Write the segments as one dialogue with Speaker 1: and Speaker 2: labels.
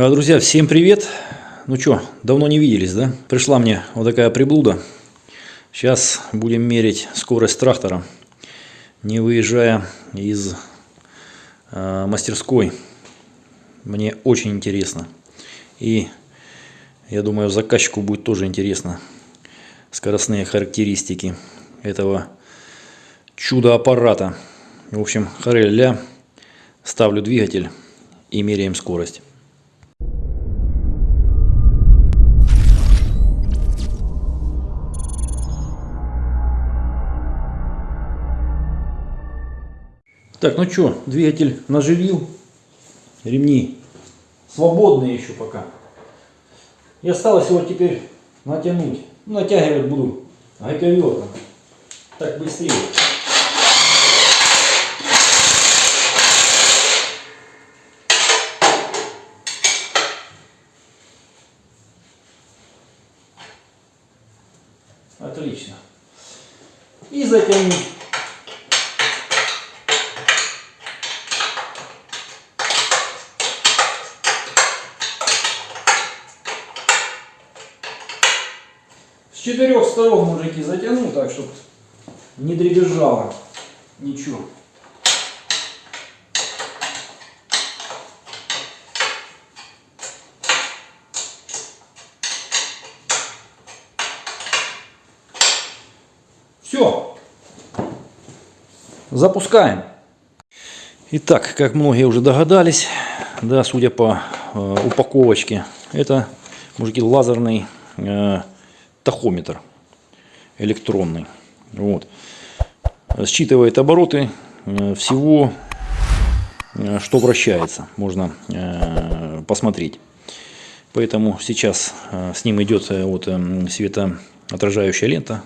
Speaker 1: Э, Друзья, всем привет! Ну что, давно не виделись, да? Пришла мне вот такая приблуда. Сейчас будем мерить скорость трактора, не выезжая из э, мастерской. Мне очень интересно. И я думаю, заказчику будет тоже интересно скоростные характеристики этого чудо-аппарата. В общем, хорель ля, ставлю двигатель и меряем скорость. Так, ну что, двигатель наживил, ремни свободные еще пока. И осталось его теперь натянуть. Ну, натягивать буду гайковертом. Так быстрее. Отлично. И затянуть. Четырех сторон мужики затяну, так чтобы не дребезжало ничего. Все. Запускаем. Итак, как многие уже догадались, да, судя по э, упаковочке, это, мужики, лазерный э, тахометр электронный. Вот. Считывает обороты э, всего, э, что вращается. Можно э, посмотреть. Поэтому сейчас с ним идет вот светоотражающая лента.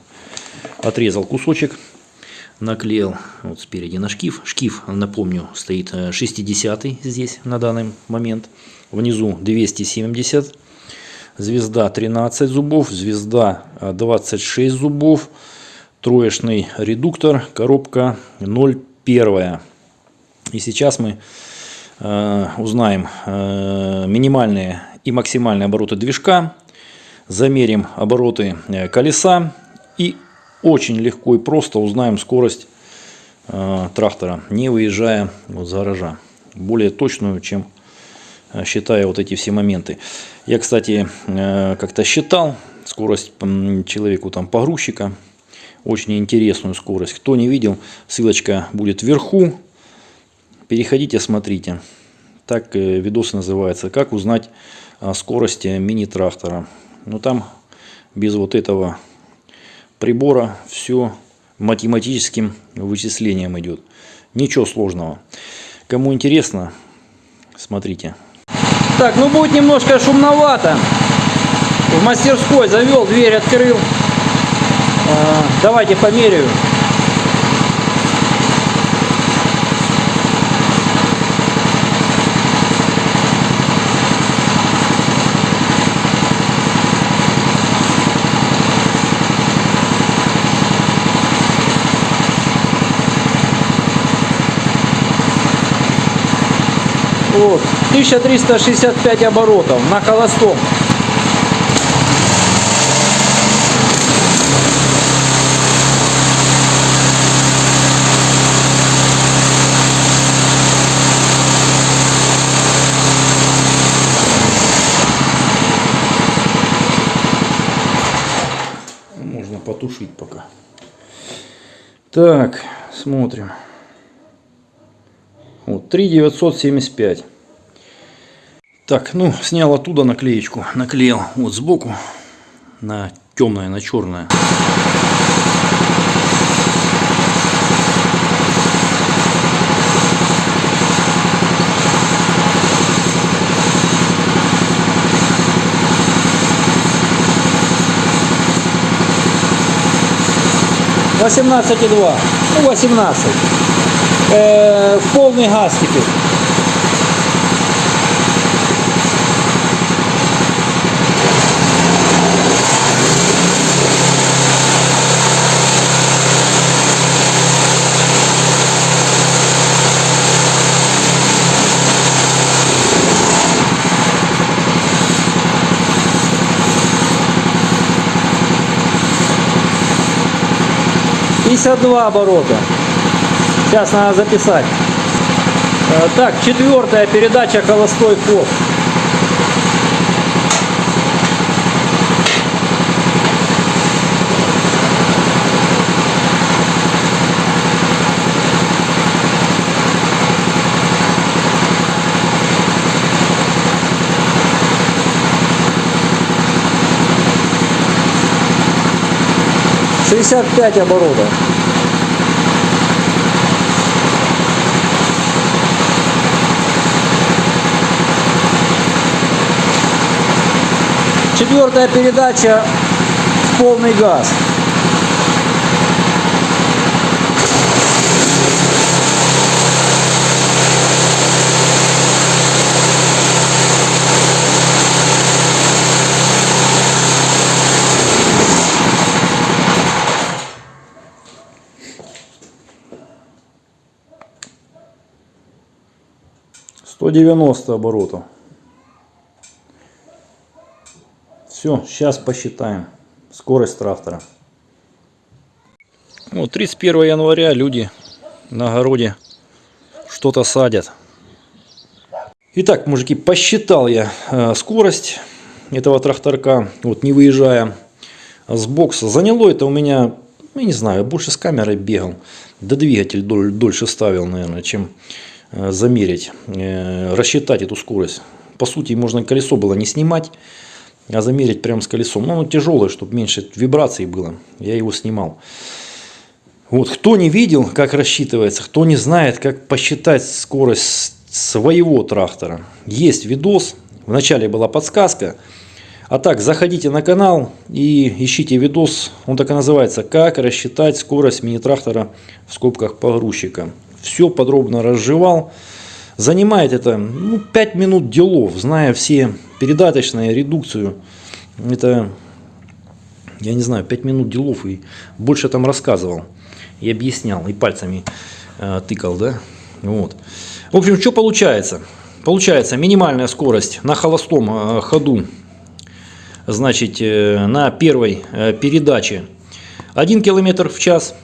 Speaker 1: Отрезал кусочек, наклеил вот спереди на шкив. Шкив, напомню, стоит 60 здесь на данный момент. Внизу 270 звезда 13 зубов, звезда 26 зубов, троечный редуктор, коробка 0,1. И сейчас мы э, узнаем э, минимальные и максимальные обороты движка, замерим обороты э, колеса и очень легко и просто узнаем скорость э, трактора, не выезжая вот за гаража. Более точную, чем э, считая вот эти все моменты. Я, кстати, э, как-то считал скорость человеку там погрузчика. Очень интересную скорость. Кто не видел, ссылочка будет вверху. Переходите, смотрите. Так э, видос называется. Как узнать скорость мини-трактора. Но ну, там без вот этого прибора все математическим вычислением идет. Ничего сложного. Кому интересно, смотрите. Так, ну будет немножко шумновато. В мастерской завел, дверь открыл. А, давайте померяю. Вот. 1365 оборотов на холостом. Можно потушить пока. Так, смотрим. Вот, 3,975. Так, ну, снял оттуда наклеечку, наклеил вот сбоку на темное, на черное. Восемнадцать и два, ну восемнадцать э, в полный газ теперь. два оборота. Сейчас надо записать. Э, Так, четвертая передача холостой ход. Шестьдесят пять оборотов. Четвертая передача в полный газ. Сто девяносто оборотов. Все, сейчас посчитаем скорость трактора. Вот 31 января люди на огороде что-то садят. Итак, мужики, посчитал я э, скорость этого тракторка, вот не выезжая с бокса. Заняло это у меня, ну, я не знаю, больше с камерой бегал. Да двигатель доль, дольше ставил, наверное, чем э, замерить, э, рассчитать эту скорость. По сути, можно колесо было не снимать, а замерить прямо с колесом. Ну, оно тяжелое, чтобы меньше вибраций было. Я его снимал. Вот, кто не видел, как рассчитывается, кто не знает, как посчитать скорость своего трактора, есть видос. Вначале была подсказка. А так, заходите на канал и ищите видос. Он так и называется «Как рассчитать скорость мини-трактора в скобках погрузчика». Все подробно разжевал. Занимает это ну, 5 минут делов, зная все передаточные, редукцию. Это, я не знаю, 5 минут делов и больше там рассказывал и объяснял, и пальцами э, тыкал, да, вот. В общем, что получается? Получается минимальная скорость на холостом э, ходу, значит, э, на первой э, передаче 1 км в час.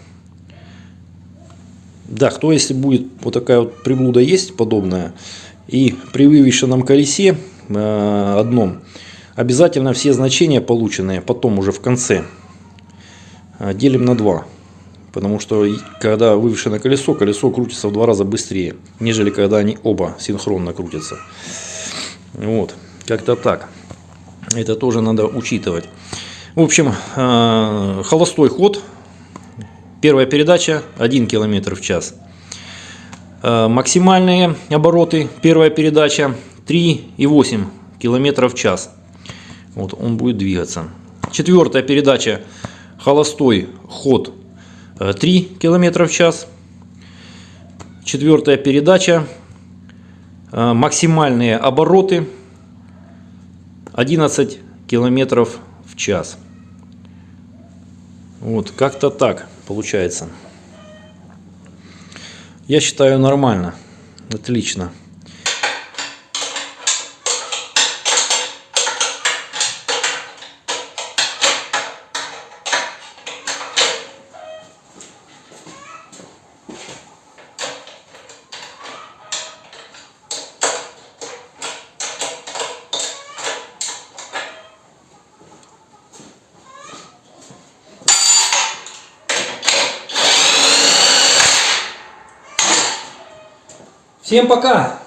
Speaker 1: Да, кто если будет вот такая вот приблуда есть подобная, и при вывешенном колесе э, одном, обязательно все значения полученные потом уже в конце э, делим на 2. Потому что когда вывешено колесо, колесо крутится в два раза быстрее, нежели когда они оба синхронно крутятся. Вот, как-то так. Это тоже надо учитывать. В общем, э, холостой ход. Первая передача 1 км в час. Э, максимальные обороты. Первая передача 3,8 км в час. Вот он будет двигаться. Четвертая передача холостой ход 3 км в час. Четвертая передача. Э, максимальные обороты 11 километров в час. Вот, как-то так получается. Я считаю нормально. Отлично. Всем пока!